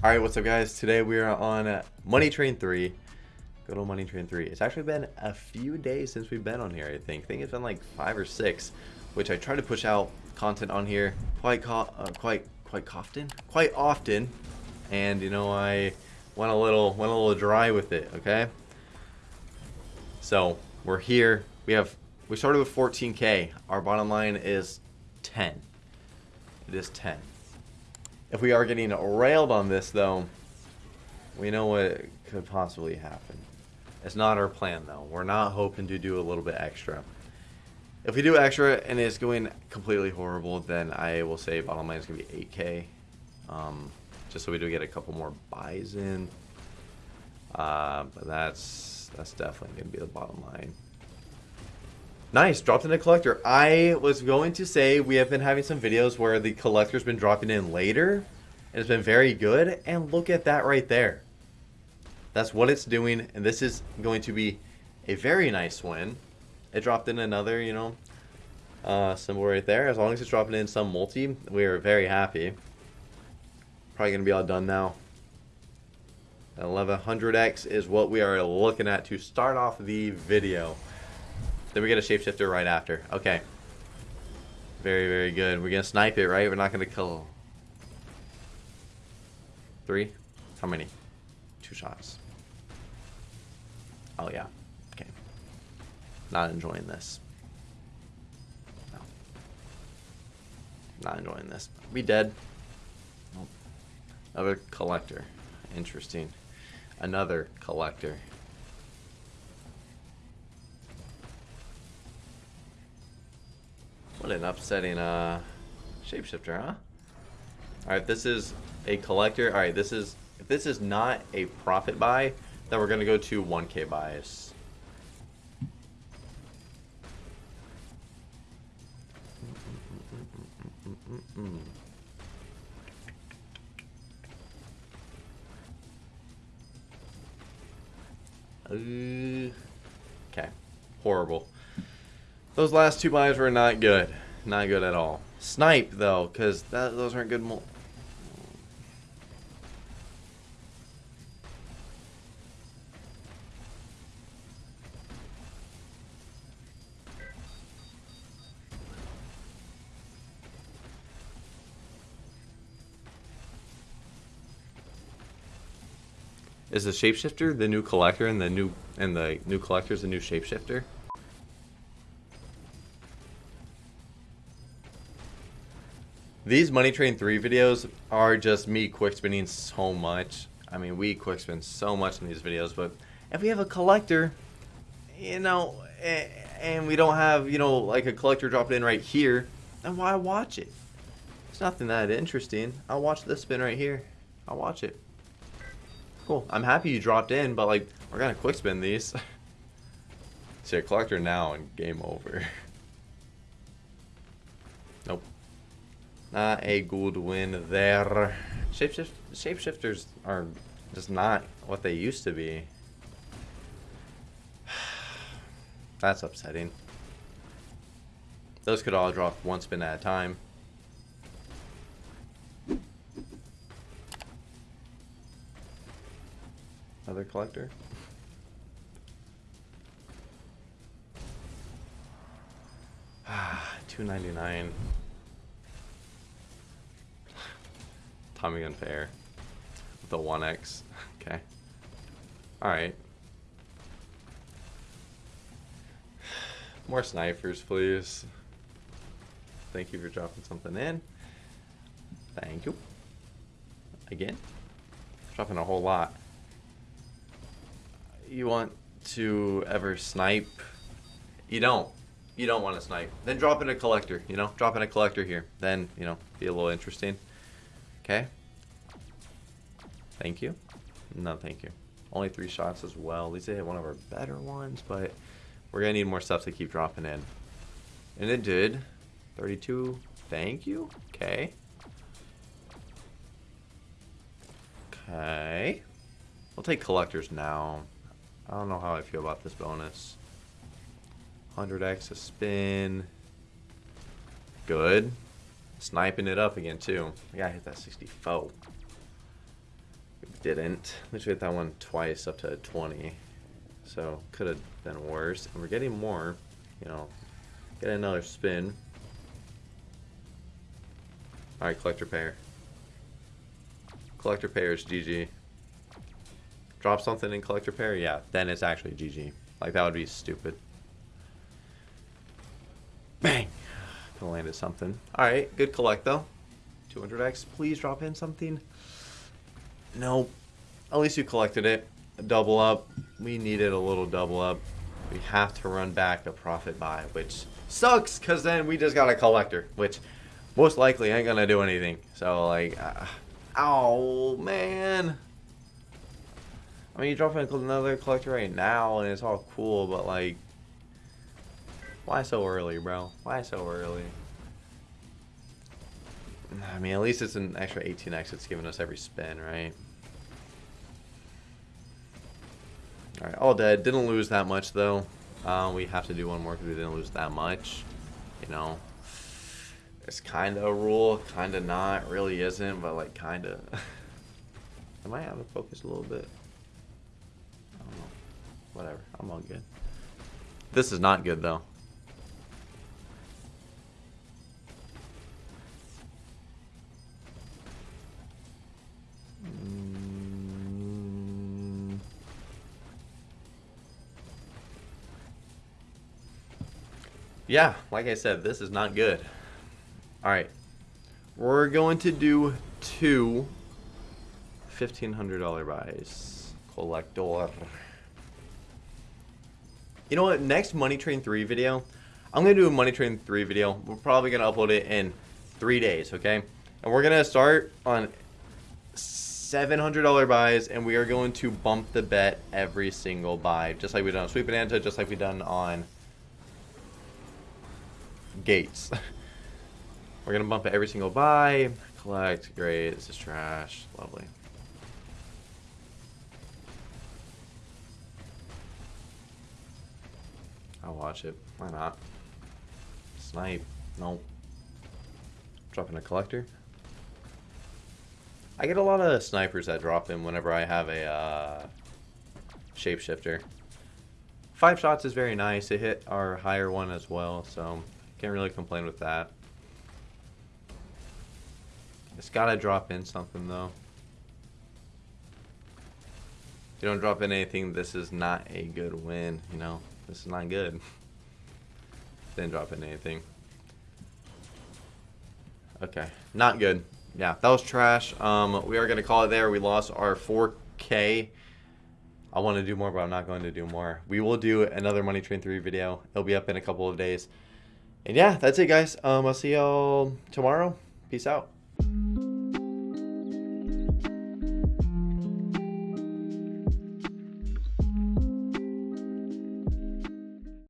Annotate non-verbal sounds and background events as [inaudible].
Alright, what's up guys? Today we are on Money Train 3. Good old Money Train 3. It's actually been a few days since we've been on here, I think. I think it's been like five or six, which I try to push out content on here quite uh, quite quite often, quite often. And you know, I went a little went a little dry with it, okay? So, we're here. We have we started with 14k. Our bottom line is 10. It is 10. If we are getting railed on this, though, we know what could possibly happen. It's not our plan, though. We're not hoping to do a little bit extra. If we do extra and it's going completely horrible, then I will say bottom line is going to be 8k. Um, just so we do get a couple more buys in. Uh, but that's that's definitely going to be the bottom line. Nice, dropped in a collector. I was going to say we have been having some videos where the collector's been dropping in later. And it's been very good. And look at that right there. That's what it's doing. And this is going to be a very nice win. It dropped in another, you know, uh, symbol right there. As long as it's dropping in some multi, we are very happy. Probably going to be all done now. 1100X is what we are looking at to start off the video. Then we get a shapeshifter right after. Okay. Very, very good. We're going to snipe it, right? We're not going to kill. Three? How many? Two shots. Oh, yeah. Okay. Not enjoying this. No. Not enjoying this. We dead. Nope. Another collector. Interesting. Another collector. An upsetting uh, shapeshifter, huh? Alright, this is a collector. Alright, this is if this is not a profit buy, then we're gonna go to 1k buys. Okay. Horrible. Those last two buys were not good. Not good at all. Snipe, though, because those aren't good... Is the shapeshifter the new collector and the new and the new collector is the new shapeshifter? These Money Train 3 videos are just me quick spinning so much. I mean, we quick spin so much in these videos, but if we have a collector, you know, and we don't have, you know, like a collector dropping in right here, then why watch it? It's nothing that interesting. I'll watch this spin right here. I'll watch it. Cool. I'm happy you dropped in, but like, we're gonna quick spin these. [laughs] See a collector now and game over. [laughs] Not a good win there. Shapeshift shapeshifters are just not what they used to be. [sighs] That's upsetting. Those could all drop one spin at a time. Another collector. [sighs] Ah, 299. Tommy Gun Fair. The 1X. [laughs] Okay. Alright. More snipers, please. Thank you for dropping something in. Thank you. Again. Dropping a whole lot. You want to ever snipe? You don't. You don't want to snipe. Then drop in a collector, you know? Drop in a collector here. Then, you know, be a little interesting. Okay. Thank you. No, thank you. Only three shots as well. At least they hit one of our better ones, but we're going to need more stuff to keep dropping in. And it did. 32. Thank you. Okay. Okay. We'll take collectors now. I don't know how I feel about this bonus. 100x a spin. Good. Sniping it up again, too. I gotta hit that 64. Didn't. We hit that one twice up to 20. So could have been worse. And we're getting more. You know, get another spin. Alright, collector pair. Collector pair is GG. Drop something in collector pair? Yeah, then it's actually GG. Like, that would be stupid. Bang! Could landed something. Alright, good collect though. 200x, please drop in something. Nope. At least you collected it. A double up. We needed a little double up. We have to run back a profit buy, which sucks because then we just got a collector, which most likely ain't gonna do anything. So like, uh, oh man. I mean, you drop in another collector right now, and it's all cool, but like, why so early, bro? Why so early? I mean, at least it's an extra 18x it's giving us every spin, right? Alright, all dead. Didn't lose that much, though. Uh, we have to do one more because we didn't lose that much. You know, it's kind of a rule, kind of not. Really isn't, but like kind of. [laughs] I might have to focus a little bit? I don't know. Whatever. I'm all good. This is not good, though. Yeah, like I said, this is not good. Alright. We're going to do two $1,500 buys. Collector. You know what? Next Money Train 3 video, I'm going to do a Money Train 3 video. We're probably going to upload it in three days, okay? And we're going to start on $700 buys, and we are going to bump the bet every single buy, just like we done on Sweet Bonanza, just like we done on Gates. [laughs] we're to bump every single buy. Collect. Great. This is trash. Lovely. I'll watch it. Why not? Snipe. Nope. Dropping a collector. I get a lot of snipers that drop in whenever I have a uh, shapeshifter. Five shots is very nice. It hit our higher one as well, so can't really complain with that. It's gotta drop in something though. If you don't drop in anything, this is not a good win, you know? This is not good. [laughs] Didn't drop in anything. Okay, not good yeah, that was trash. Um, we are to call it there. We lost our 4K. I want to do more, but I'm not going to do more. We will do another Money Train 3 video. It'll be up in a couple of days. And yeah, that's it, guys. Um, I'll see y'all tomorrow. Peace out.